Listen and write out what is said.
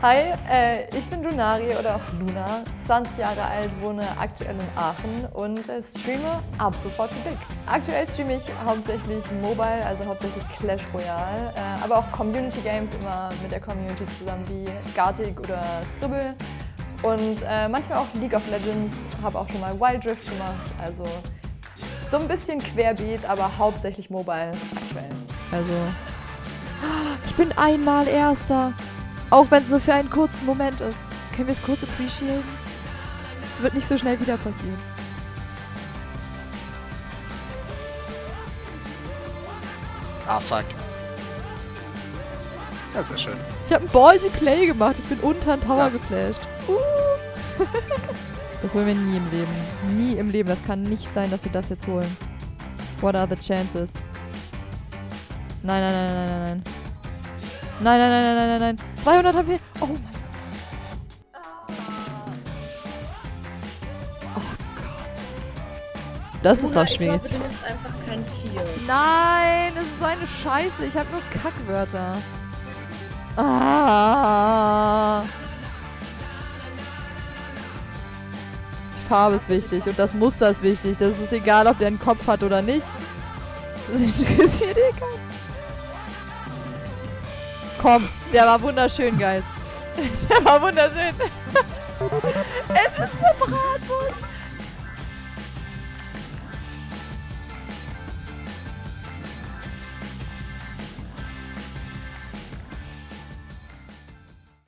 Hi, äh, ich bin Lunari oder auch Luna, 20 Jahre alt, wohne aktuell in Aachen und äh, streame ab sofort für Dick. Aktuell streame ich hauptsächlich Mobile, also hauptsächlich Clash Royale, äh, aber auch Community Games immer mit der Community zusammen wie Gartic oder Scribble und äh, manchmal auch League of Legends, habe auch schon mal Wild Rift gemacht, also so ein bisschen querbeet, aber hauptsächlich Mobile aktuell. Also, ich bin einmal Erster. Auch wenn es nur für einen kurzen Moment ist. Können wir es kurz appreciaten? Es wird nicht so schnell wieder passieren. Ah, fuck. Ja, sehr schön. Ich habe ein Ballsy Play gemacht. Ich bin unter den Tower ja. geflasht. Uh. das wollen wir nie im Leben. Nie im Leben. Das kann nicht sein, dass wir das jetzt holen. What are the chances? Nein, nein, nein, nein, nein, nein. Nein, nein, nein, nein, nein, nein, nein. 200 HP. Oh mein Gott. Oh Gott. Das ist auch schwierig. Ich glaube, du bist einfach kein Tier. Nein, das ist so eine Scheiße. Ich habe nur Kackwörter. Ah. Die Farbe ist wichtig und das Muster ist wichtig. Das ist egal, ob der einen Kopf hat oder nicht. Das interessiert eh keinen. Komm, der war wunderschön, Geist. Der war wunderschön.